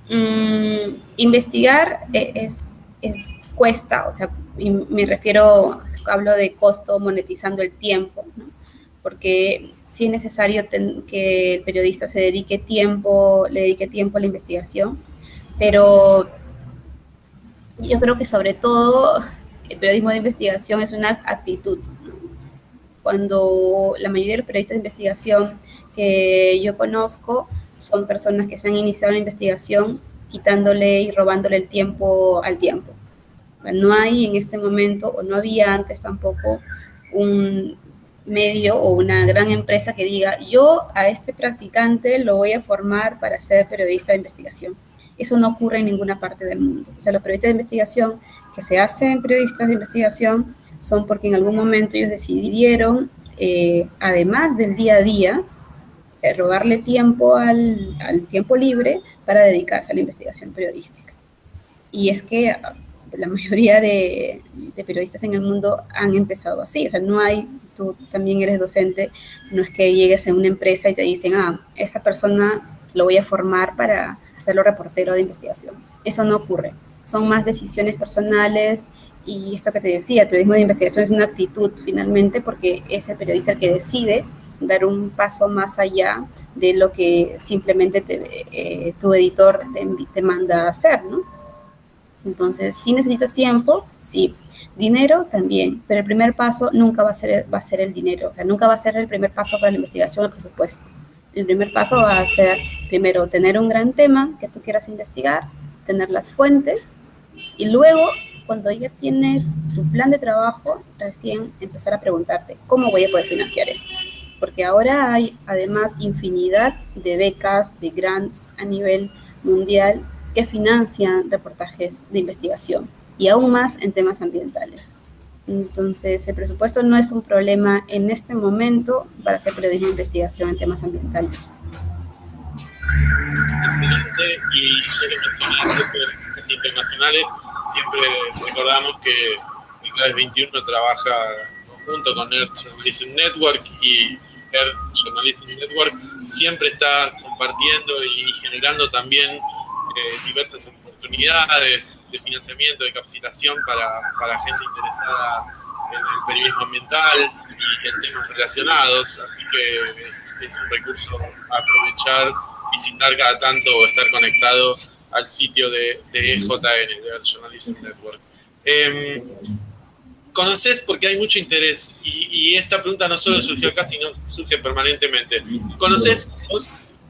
Mm, investigar e, es, es, cuesta, o sea, me refiero, hablo de costo monetizando el tiempo, porque sí es necesario que el periodista se dedique tiempo, le dedique tiempo a la investigación, pero yo creo que sobre todo el periodismo de investigación es una actitud. Cuando la mayoría de los periodistas de investigación que yo conozco son personas que se han iniciado la investigación quitándole y robándole el tiempo al tiempo. No hay en este momento, o no había antes tampoco, un, medio o una gran empresa que diga, yo a este practicante lo voy a formar para ser periodista de investigación. Eso no ocurre en ninguna parte del mundo. O sea, los periodistas de investigación que se hacen periodistas de investigación son porque en algún momento ellos decidieron, eh, además del día a día, eh, robarle tiempo al, al tiempo libre para dedicarse a la investigación periodística. Y es que la mayoría de, periodistas en el mundo han empezado así. O sea, no hay, tú también eres docente, no es que llegues a una empresa y te dicen, ah, esa persona lo voy a formar para hacerlo reportero de investigación. Eso no ocurre. Son más decisiones personales y esto que te decía, el periodismo de investigación es una actitud finalmente porque es el periodista el que decide dar un paso más allá de lo que simplemente eh, tu editor te, te manda a hacer, ¿no? Entonces, si necesitas tiempo, sí. Dinero también, pero el primer paso nunca va a ser, va a ser el dinero, o sea, nunca va a ser el primer paso para la investigación el presupuesto. El primer paso va a ser, primero, tener un gran tema que tú quieras investigar, tener las fuentes, y luego, cuando ya tienes tu plan de trabajo, recién empezar a preguntarte, ¿cómo voy a poder financiar esto? Porque ahora hay además infinidad de becas, de grants a nivel mundial que financian reportajes de investigación y aún más en temas ambientales. Entonces, el presupuesto no es un problema en este momento para hacer periodismo de investigación en temas ambientales. Excelente, y que internacionales, siempre recordamos que Claves 21 trabaja junto con Earth Journalism Network y Earth Journalism Network siempre está compartiendo y generando también diversas oportunidades de financiamiento, de capacitación para, para gente interesada en el periodismo ambiental y en temas relacionados, así que es, un recurso a aprovechar, visitar cada tanto o estar conectado al sitio de, de EJN, de Earth Journalism Network. Eh, ¿Conoces? Porque hay mucho interés y, y, esta pregunta no solo surgió acá, sino surge permanentemente. ¿Conoces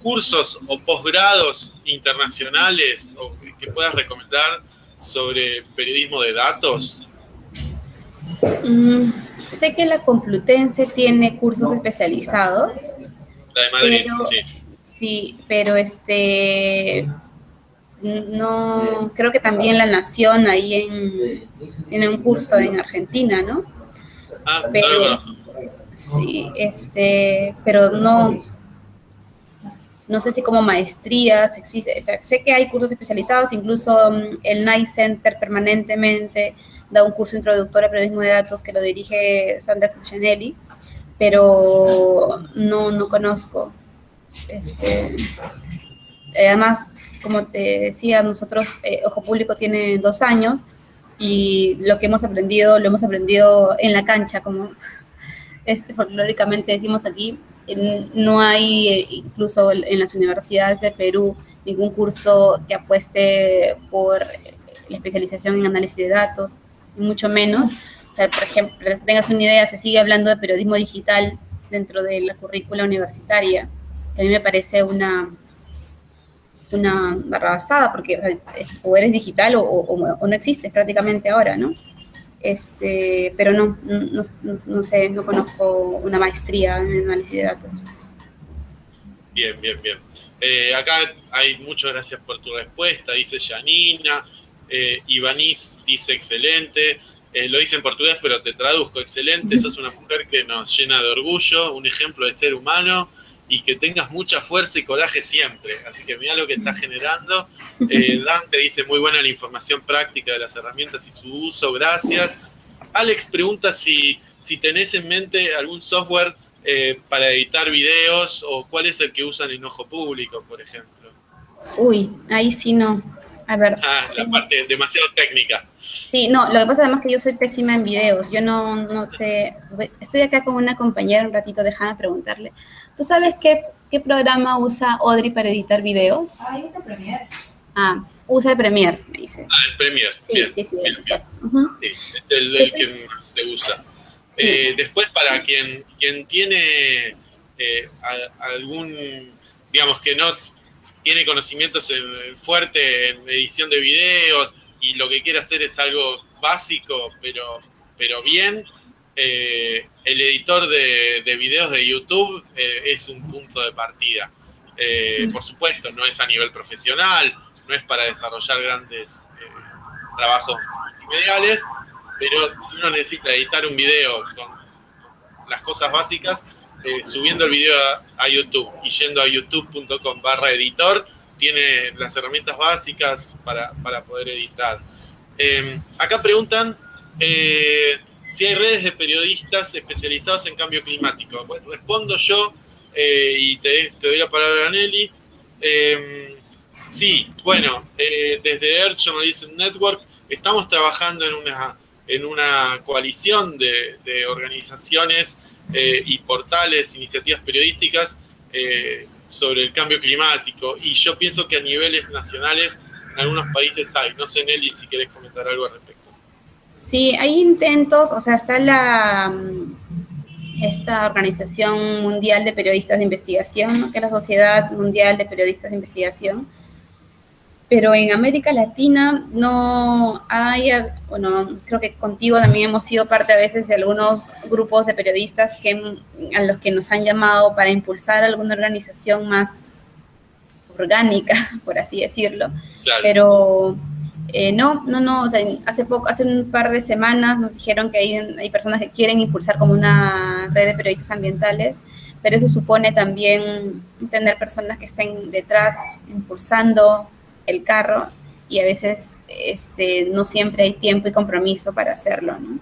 cursos o posgrados internacionales o que puedas recomendar sobre periodismo de datos? Mm, sé que la Complutense tiene cursos especializados. La de Madrid, sí. Sí, pero este no creo que también la Nación ahí en, en un curso en Argentina, ¿no? Ah, pero, Sí, este, pero no no sé si como maestrías existe, sé que hay cursos especializados, incluso mm, el Night Center permanentemente da un curso introductorio a periodismo de datos que lo dirige Sandra Cuccinelli, pero no, no conozco. Este, además, como te decía, nosotros, eh, Ojo Público tiene dos años y lo que hemos aprendido, lo hemos aprendido en la cancha, como [laughs] este, folclóricamente decimos aquí, no hay eh, incluso en las universidades de Perú ningún curso que apueste por la especialización en análisis de datos, mucho menos. por ejemplo, para que tengas una idea, se sigue hablando de periodismo digital dentro de la currícula universitaria. A mí me parece una, una barrabasada, porque o eres digital o, o, no existes prácticamente ahora, ¿no? Este, pero no, no, no, sé, no conozco una maestría en análisis de datos. Bien, bien, bien. Eh, acá hay muchas gracias por tu respuesta, dice Janina. Eh, Ivanis dice excelente. Eh, lo dice en portugués, pero te traduzco. Excelente, [laughs] sos una mujer que nos llena de orgullo, un ejemplo de ser humano y que tengas mucha fuerza y coraje siempre. Así que mira lo que está generando. [laughs] Eh, Dante dice muy buena la información práctica de las herramientas y su uso, gracias. Alex pregunta si, si tenés en mente algún software eh, para editar videos o cuál es el que usan en Ojo Público, por ejemplo. Uy, ahí sí no. A ver. Ah, la parte demasiado técnica. Sí, no, lo que pasa además que yo soy pésima en videos, yo no, no sé, estoy acá con una compañera un ratito, déjame preguntarle. ¿Tú sabes qué, qué programa usa Audrey para editar videos? Ah, usa Premiere. Ah, usa el Premiere, me dice. Ah, el Premiere, sí, bien, sí, sí, bien, bien. sí es el, el, que más se usa. Sí. Eh, después, para quien, quien tiene eh, a, algún, digamos, que no tiene conocimientos en, fuerte en edición de videos y lo que quiere hacer es algo básico, pero, pero bien, eh, el editor de, videos de YouTube eh, es un punto de partida. Eh, por supuesto, no es a nivel profesional, no es para desarrollar grandes trabajos mediales, pero si uno necesita editar un video con las cosas básicas, subiendo el video a, YouTube y yendo a youtube.com barra editor, tiene las herramientas básicas para, para poder editar. acá preguntan si hay redes de periodistas especializados en cambio climático. Bueno, respondo yo eh, y te, doy la palabra a Nelly. Em, sí, bueno, eh, desde Earth Journalism Network estamos trabajando en una, en una coalición de, organizaciones eh, y portales, iniciativas periodísticas sobre el cambio climático. Y yo pienso que a niveles nacionales en algunos países hay. No sé, Nelly, si querés comentar algo al respecto. Sí, hay intentos, o sea, está la esta Organización Mundial de Periodistas de Investigación, que es la Sociedad Mundial de Periodistas de Investigación, pero en América Latina no hay, bueno, creo que contigo también hemos sido parte a veces de algunos grupos de periodistas que, a los que nos han llamado para impulsar alguna organización más orgánica, [laughs] por así decirlo, pero eh, no, no, no, o sea, hace poco, hace un par de semanas nos dijeron que hay, personas que quieren impulsar como una red de periodistas ambientales, pero eso supone también tener personas que estén detrás impulsando el carro y a veces este, no siempre hay tiempo y compromiso para hacerlo, ¿no?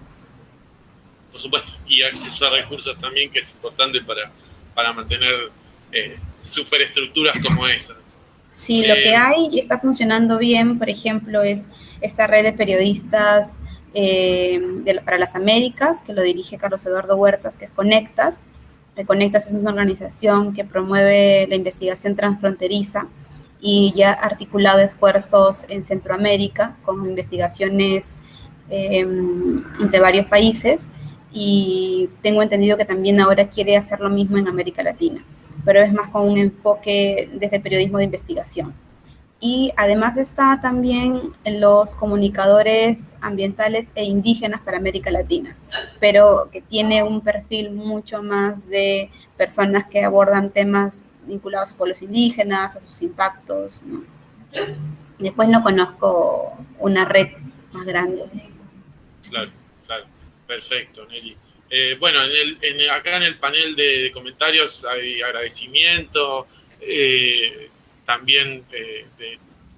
Por supuesto, y acceso a recursos también, que es importante para, para mantener eh, superestructuras como esas. Sí, lo que eh, hay y está funcionando bien, por ejemplo, es esta red de periodistas eh, para las Américas, que lo dirige Carlos Eduardo Huertas, que es Conectas. Eh, Conectas es una organización que promueve la investigación transfronteriza y ya ha articulado esfuerzos en Centroamérica con investigaciones em, entre varios países y tengo entendido que también ahora quiere hacer lo mismo en América Latina pero es más con un enfoque desde periodismo de investigación. Y además está también los comunicadores ambientales e indígenas para América Latina, pero que tiene un perfil mucho más de personas que abordan temas vinculados a pueblos indígenas, a sus impactos. Después no conozco una red más grande. Claro, claro. Perfecto, Nelly. Eh, bueno, en acá en el panel de, comentarios hay agradecimiento, eh, también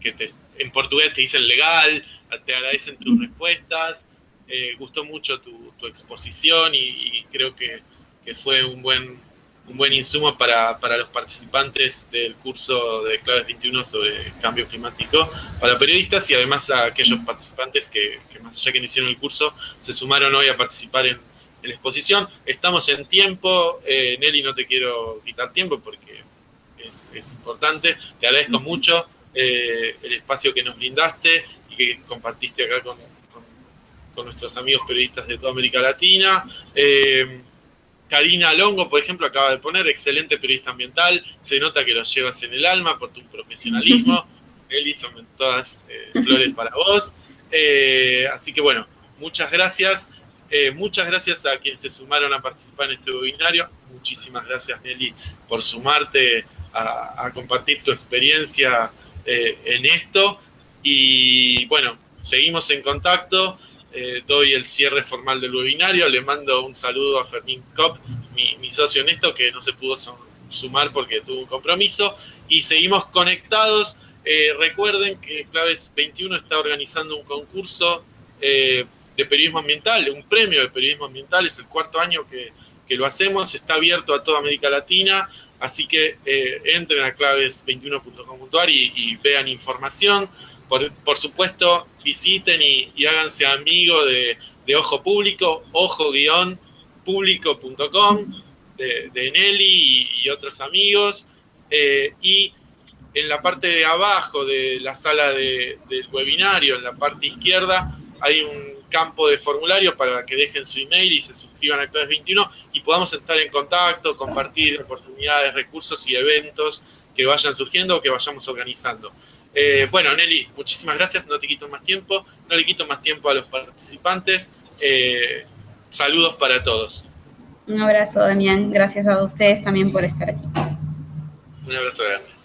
que en portugués te dicen legal, te agradecen tus respuestas, eh, gustó mucho tu, exposición y, creo que, fue un buen, un buen insumo para, los participantes del curso de Claves 21 sobre cambio climático. Para periodistas y además a aquellos participantes que, que más allá que no hicieron el curso se sumaron hoy a participar en en la exposición. Estamos en tiempo, eh, Nelly, no te quiero quitar tiempo porque es, importante. Te agradezco mucho eh, el espacio que nos brindaste y que compartiste acá con, nuestros amigos periodistas de toda América Latina. Eh, Karina Longo, por ejemplo, acaba de poner, excelente periodista ambiental, se nota que lo llevas en el alma por tu profesionalismo. [laughs] Nelly, son todas flores para vos. así que bueno, muchas gracias. Eh, muchas gracias a quienes se sumaron a participar en este webinario. Muchísimas gracias, Nelly, por sumarte a, compartir tu experiencia eh, en esto. Y bueno, seguimos en contacto. Eh, doy el cierre formal del webinario. Le mando un saludo a Fermín Kopp, mi, socio en esto, que no se pudo sumar porque tuvo un compromiso. Y seguimos conectados. recuerden que Claves 21 está organizando un concurso de periodismo ambiental, un premio de periodismo ambiental, es el cuarto año que, lo hacemos, está abierto a toda América Latina, así que eh, entren a claves21.com.ar y, vean información. Por, supuesto, visiten y, háganse amigo de, Ojo Público, ojo-público.com, de, de, Nelly y, otros amigos. Eh, y en la parte de abajo de la sala del webinario, en la parte izquierda, hay un campo de formulario para que dejen su email y se suscriban a Claves 21 y podamos estar en contacto, compartir oportunidades, recursos y eventos que vayan surgiendo o que vayamos organizando. Eh, bueno, Nelly, muchísimas gracias, no te quito más tiempo, no le quito más tiempo a los participantes. Eh, saludos para todos. Un abrazo, Damián. Gracias a ustedes también por estar aquí. Un abrazo grande.